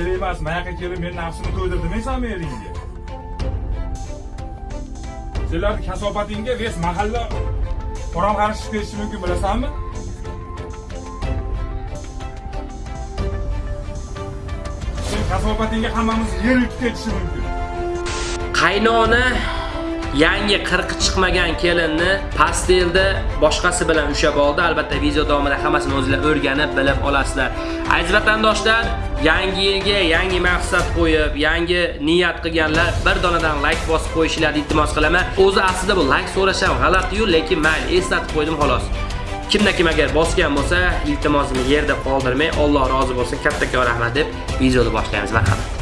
kerak emas man yoqqa kelib meni nafsimni to'ydir demaysanmi eringga senlarni kasofatingga ves mahalla qo'ron qarishib ketishi mumkin bilasanmi? Sen kasofatingga hammamiz yer yutib ketishi mumkin. Qaynona yangi qirqi chiqmagan kelinni pastelda boshqasi bilan ushab oldi. Albatta video davomida hammasini o'zingizlar o'rganib bilib olasizlar. Aziz vatandoshlar yangi yilga yangi maqsad qo'yib yangi niyat qilganlar bir donadan like bosib qo'yishlarini iltimos qilaman. O'zi aslida bu like so'rash ham g'alati-yu lekin mayli eslatib qo'ydim xolos. Kimda kim agar bosgan bo'lsa iltimosimni yerda qoldirmay Alloh rozi bo'lsin. Kattakon rahmat deb videoni boshlaymiz marhamat.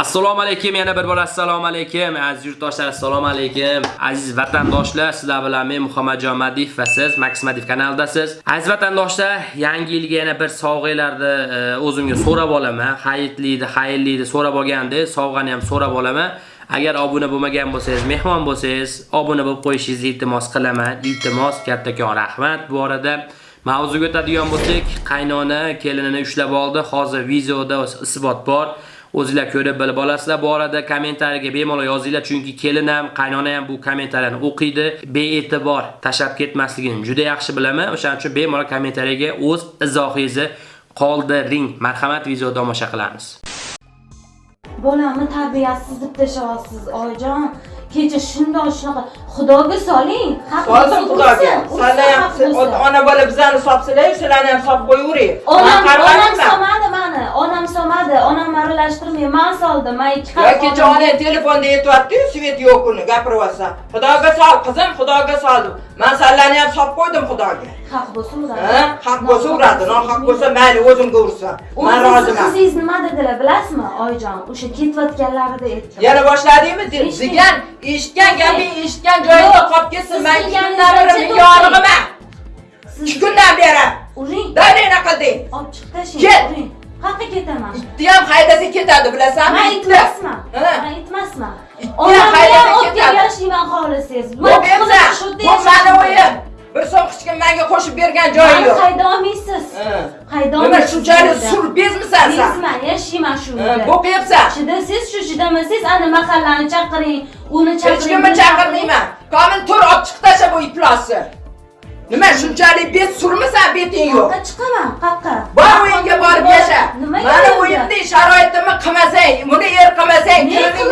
Assalomu alaykum, yana bir bor assalomu alaykum. Aziz yurtdoshlar, assalomu alaykum. Aziz vatandoshlar, sizlar bilan men Muhammadjon Madif va siz Max Madif kanalidasiz. Aziz vatandoshlar, yangi yilga yana bir sovg'alarni e, o'zimga so'rab olaman. Xayrliydi, xayrliydi so'rab olganda, sovg'ani ham so'rab olaman. Agar obuna bo'lmagan bo'lsangiz, mehmon bo'lsangiz, obuna bo'lib qo'yishingizni iltimos qilaman. Iltimos, kattakon rahmat. Bu orada mavzuga o'tadigan bo'lsak, qaynona kelinini ushlab oldi. Hozir videoda isbot bor. O'zinglar ko'rib bilib olasizlar. Bu orada kommentariyaga bemalol yozinglar, chunki kelin ham, qaynona ham bu kommentariyani o'qiydi. Bee'tibor tashab ketmasligini juda yaxshi bilaman. O'shaning uchun bemalol kommentariyaga o'z izohingizni qoldiring. Marhamat, video tomosha qilamiz. bolamni tarbiyasiz deb tashlayapsiz oyijon kecha shundoq shunaqa xudoga soling Soldim xudoga. Sizlar ham ota ona bola bizani sopsilar, sizlarni ham sop qo'yavering. onam Men onam qarg'adim. solmadi mani onam solmadi onam aralashtirmay man soldim man ikki Yo kecha onang telefonda aytyapti-yu, svet yo'q uni gapiryapsan. Xudoga sol, qizim, xudoga soldim. Men sizlarni ham sop qo'ydim xudoga. haq bo'lsa uradi Ha? Haq bo'lsa uradi, nohaq bo'lsa mayli o'zimga ursin. Sizni roziman. qizingiz nima dedilar bilasizmi oyijon o'sha ketayotganlarida aytdim Yana boshladingmi? Degan, eshitgan gaping eshitgan joyingda qolib ketsin. siz Men kelganingizda kundan beri to'xtang. yorig'iman. siz 2 kundan beri. uring Dalina qilding. olib chiqib tashlang Ket. Qayerqa ketaman Itni ham haydasa ketadi, bilasanmi? man Itni. itmasman man itmasman haydasa ham olib ketadi. kelishingman xohlasangiz Bu bu mani o'yim. Bir so'm hech kim menga qo'shib bergan joyi yo'q. hayda olmaysiz Ha. hayda Nima olmaysiz shunchalik yerda. sur bezmisan sen? bezman yashayman shu yerda Bo'qiyapsan. chidasiz shu chidamasangiz ana mahallani chaqiring uni Hech chaqiring kimni chaqirmayman. Komil tur olib chiq tasha bu iflosni. Nima shunchalik bet surmisan beting yo'q. qayerqa chiqaman qayerqa Bor o'yinga borib yasha. Mana endi? o'yimdek sharoitimni qilmasang, buni er qilmasang,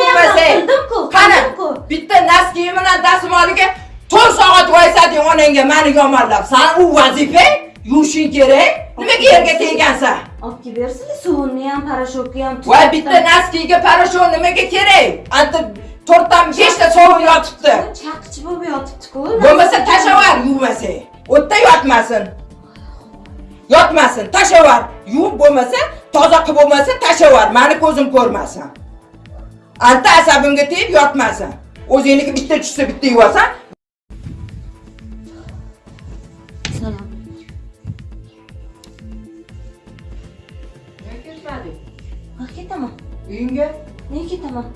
bo'lmasang. qildim-ku, Qani, bitta naskiyi bilan dasmoliga 4 soat voysading onangga meni yomonlab. San u vazifang, yuvishing kerak. Nimaga yerga kelgansan? olib kelib bersizlar suvni ham parashokni ham Voy bitta naskiga parashon nimaga kerak? Anta to'rtdan beshta sovuq yotibdi. chaqichi bo'lib yotibdi-ku Bo'lmasa tashavar yuvmasang. O'tda yotmasin. Yotmasin, tashavar. Yuvib bo'lmasa, toza qilib bo'lmasa tashavar. Meni ko'zim ko'rmasin. Anta asabimga tegib yotmasin. O'zingniki bitta tushsa bitta yuvasan. salom Nega ketmading? ha ketaman Uyingga nega ketaman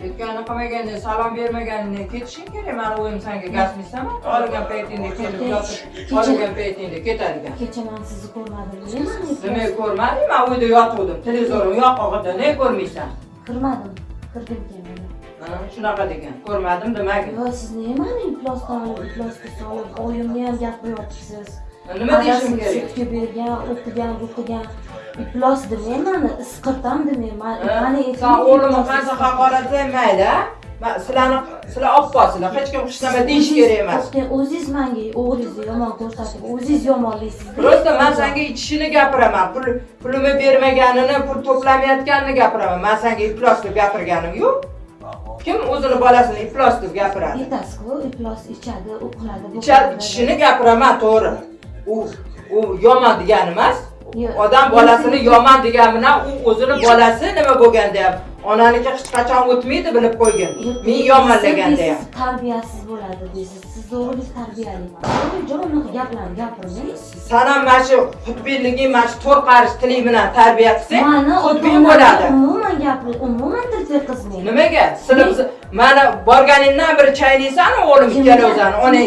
ketgani qilmaganda salom bermaganingda ketishing kerak. Meni o'yim senga gazmisami? Olgan paytingda kelib yotib, olgan paytingda ketadigan. kecha man sizni ko'rmadim Nima ko'rmading? Men uyda yotgandim. Televizorim yoqog'ida ne ko'rmaysan? kirmadim kirgim kelmadi Ha, Shunaqa degan. Ko'rmadim demagin. yo siz nimani iflosdan olib iflosga solib oyimni ham gapiryapsiz Nima deyishim kerak? bergan o'qigan o'qigan iflos demayman isqirtam demayman mani mayli, a? Men sizlarni sizlar opposizlar, hech kim xushlama deyish kerak emas. O'zingiz menga o'g'lingizni yomon ko'rsatib o'zingiz yomonlaysiz Просто men senga ichishini gapiraman. Pul pulini bermaganini, pul to'plamayotganini gapiraman. Men senga iflos deb gapirganim yo'q. Kim o'zini bolasini iflos deb gapiradi? aytasiz-ku iflos ichadi qiladi. ichishini gapiraman, to'g'ri. U u yomon degani emas. Odam bolasini yomon degan bilan u o'zini bolasi nima bo'lganda ham onaniki hech qachon o'tmaydi bilib qo'ygin. Men yomonlaganda ham. tarbiyasiz bo'ladi deysiz siz o'g'lingiz tarbiyali to'g'rijon unaqa gaplarni gapirmang San ham mana shu xudbinliging, mana shu to'r qarish tiling bilan tarbiya qilsang, xudbin bo'ladi. umuman gapir umuman tilga qizmaydi Nimaga? Biz Mana borganingdan beri chaynaysan o'g'lim Kimga? ikkalovsan, ona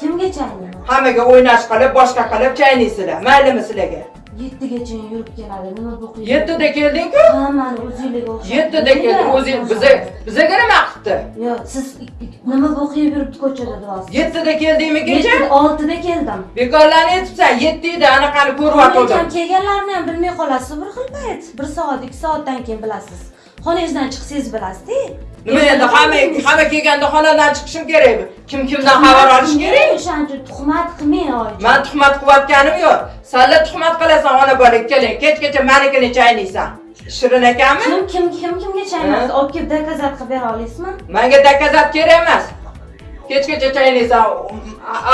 Kimga? ikkala. Hammaga o'ynash qilib, boshqa qilib chaynaysizlar. Maylimi sizlarga? Yettigacha yurib keladi. Nima bu? Yettida kelding-ku? Hammani o'zingizga o'xshab. Yettida kelding, o'zing biza bizaga nima qildi? Yo'q, siz nima bu qiyin yuribdi ko'chada deyapsiz? Yettida keldingmi kecha? Oltida keldim. Bekorlarni aytibsan, yettida anaqani. Lekin kelganlarini ham bilmay qolasiz bir xil payt. Bir soat, ikki soatdan keyin bilasiz. Xonangizdan chiqsangiz bilasiz-da. Nima endi hamma hamma kelganda xonadan chiqishim kerak. Kim kimdan xabar olish kerak? O'shaning uchun tuhmat qilmang oyijon. Men tuhmat qilayotganim yo'q. Sanlar tuhmat qilasan ona bola keling. Kechgacha menikini chaynaysan. Shirin ekanmi? Kim kim kim kimga chaynaysiz? Ha? Olib kelib dokazat qilib bera olasizmi? Menga dakazat kerak emas. Kechgacha chaynaysan.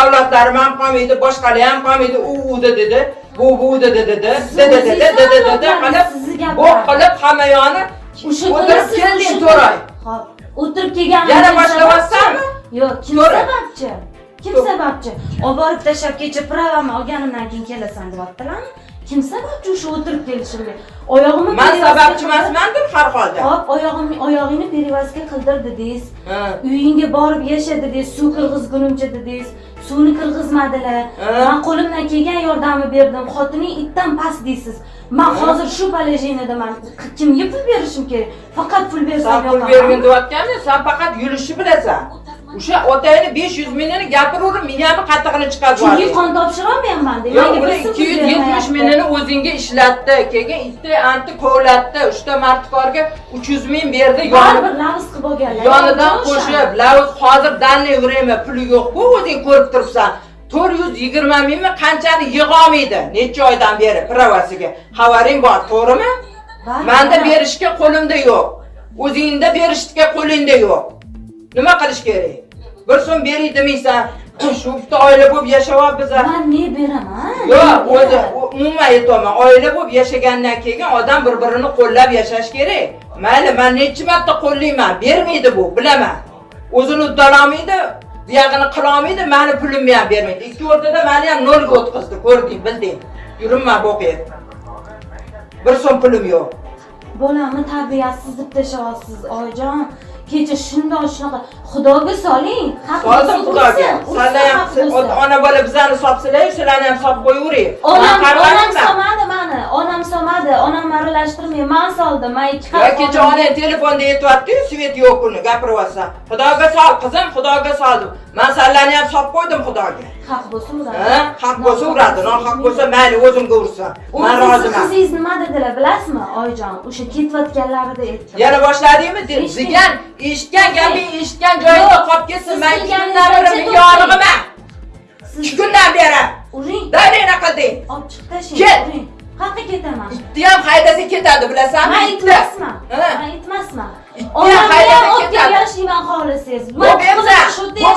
Avlodlarim ham qolmaydi, boshqalar ham qolmaydi. U u dedi, bu bu dedi dedi, dedi dedi dedi qilib bu qilib hamma yoni o'tirib kelding o'sha Hop. O'tirib kelgan. Yana boshlamayapsanmi? Yo'q, kim sababchi? Kim sababchi? Olib borib tashlab kecha pravamni olganimdan keyin kelasan deyaptilarmi? Kim sababchi o'sha o'tirib kelishimga? Oyog'imni Men sababchi emasmandir har holda. Hop, oyog'imni oyog'ingni perevazga qildir dedingiz. Ha. Uyingga borib yasha dedingiz, suv kirgizgunimcha dedingiz. Suvni kirgizmadilar. Men qo'limdan kelgan yordamni berdim. Xotining itdan past deysiz. Men hozir shu palajinadaman. Kimga pul berishim kerak? Faqat pul bersam pul bergin deyotganda sen faqat yurishni bilasan. O'sha otangni 500 mingni gapiraverib, miyamni qattig'ini chiqarib Chunki yubordi. qon topshirolmayapman deb. Yo'q, Menga uni bir so'm pul 270 bermayapti. mingni o'zingga ishlatdi. Keyin itni anti kovlatdi. 3 ta martkorga 300 ming berdi. Baribir lavz qilib olganlar. yonidan qo'shib, lavz hozir danli время puli yo'q-ku, o'zing ko'rib turibsan. 420 mingmi qanchani yig'olmaydi necha oydan beri pravasiga. Xabaring bor, to'g'rimi? Menda berishga qo'limda yo'q. O'zingda berishga qo'lingda yo'q. Nima qilish kerak? Bir so'm beray demaysan, shu bitta oila bo'lib yashayapmiz. Men ne beraman? Yo'q, o'zi umuman aytaman, oila bo'lib yashagandan keyin odam bir-birini qo'llab yashash kerak. Mayli, men necha marta qo'llayman, bermaydi bu, bilaman. O'zini uddalolmaydi, buyog'ini qilolmaydi, meni pulimni ham bermaydi. Ikki o'rtada meni ham nolga o'tkazdi, ko'rding, bilding. Yurinma bo'qib. Bir so'm pulim yo'q. Bolamni tarbiyasiz deb tashlayapsiz, oyijon. Kecha shundoq shunaqa xudoga soling. Soldim xudoga. ursin, Sizlar ham ona bola bizani sopsilar, sizlarni ham sop qo'yavering. Onam, onam. Onam solmadi. Onam aralashtirmay, men soldim. Men ikki Ya kecha ona telefonda aytyapti-yu, svet yo'q uni gapiryapsan. Xudoga sol, qizim, xudoga soldim. Men sizlarni ham sop qo'ydim xudoga. haq bo'lsa uradi. Ha? Haq bo'lsa uradi, nohaq bo'lsa mayli o'zimga ursin. Sizni roziman. qizingiz nima dedilar bilasizmi, oyijon? O'sha ketayotganlarida aytdim. Yana boshladingmi? Degan, eshitgan gaping eshitgan joyingda qolib ketsin. Men ikki kundan beri menga yorig'iman. Ikki kundan beri. uring, Davlena qilding. olib chiqib tashlang. Ket. Qayerga ketaman? Itni ham haydasa ketadi, bilasanmi? Men Itni. itmasman. Men itmasman. Itni Onamni ham olib kelishingman xohlasangiz. Bu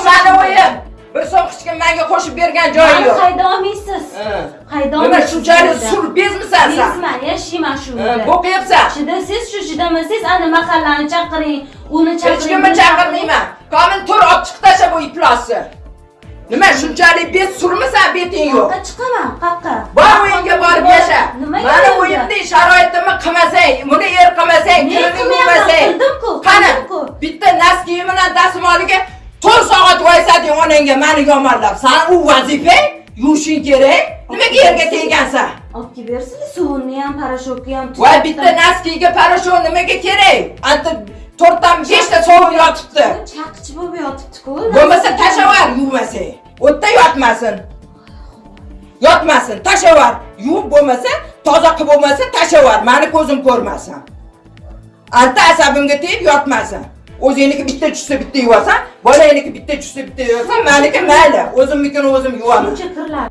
mani o'yim. Bir so'm hech kim menga qo'shib bergan joyi yo'q. hayda olmaysiz. Ha. Hayda Nima olmaysiz. shunchalik sur bezmisan sen? Bezman, yashayman shu Ha, uyda. Bo'qyapsan. Chidasiz shu chidamasangiz ana mahallani chaqiring, uni chaqiring. Hech kimni chaqirmayman. Komil tur olib chiqib tasha bu iflosni. Nima shunchalik bet surmisan beting yo'q. Chiqaman? Qayerqa? Bor o'yinga borib yasha. Mana uyimda? o'yimni sharoitimni qilmasang, buni er qilmasang, bo'lmasang. qildim-ku, Qani, bitta nas kiyim bilan dasmoliga 4 soat voysading onangga meni yomonlab. San u vazifa yuvishing kerak. Nimaga yerga teggansan? Olib kelib bersin, suvni ham, parashokni ham. Voy bitta naskiga parashon nimaga kerak? To'rtdan beshta sovuq yotibdi. Chaqchi bo'lib yotibdi-ku. Bo'lmasa tashavar yuvmasang. O'tda yotmasin. Yotmasin, tashavar. Yuvib bo'lmasa, toza qilib bo'lmasa tashavar. Meni ko'zim ko'rmasin. Anta asabimga tegib yotmasin. O'zingniki bitta tushsa bitta yuvasan, bolangniki bitta tushsa bitta yuvasan, meniki mayli. O'zimnikini o'zim yuvaman. Shuncha kirlar.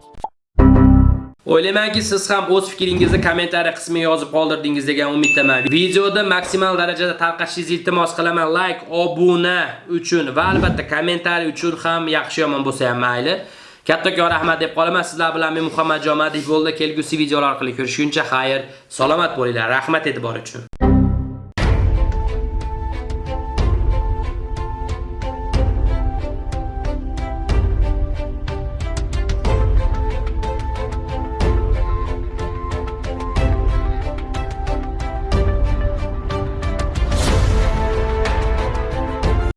O'ylaymanki, siz ham o'z fikringizni kommentariy qismiga yozib qoldirdingiz degan umiddaman. Videoda maksimal darajada tarqatishingizni iltimos qilaman. Like, obuna uchun va albatta kommentariy uchun ham yaxshi yomon bo'lsa ham mayli. Kattakon rahmat deb qolaman. Sizlar bilan men Muhammad Jomadiy bo'ldi. Kelgusi videolar orqali ko'rishguncha xayr, salomat bo'linglar. Rahmat e'tibor uchun.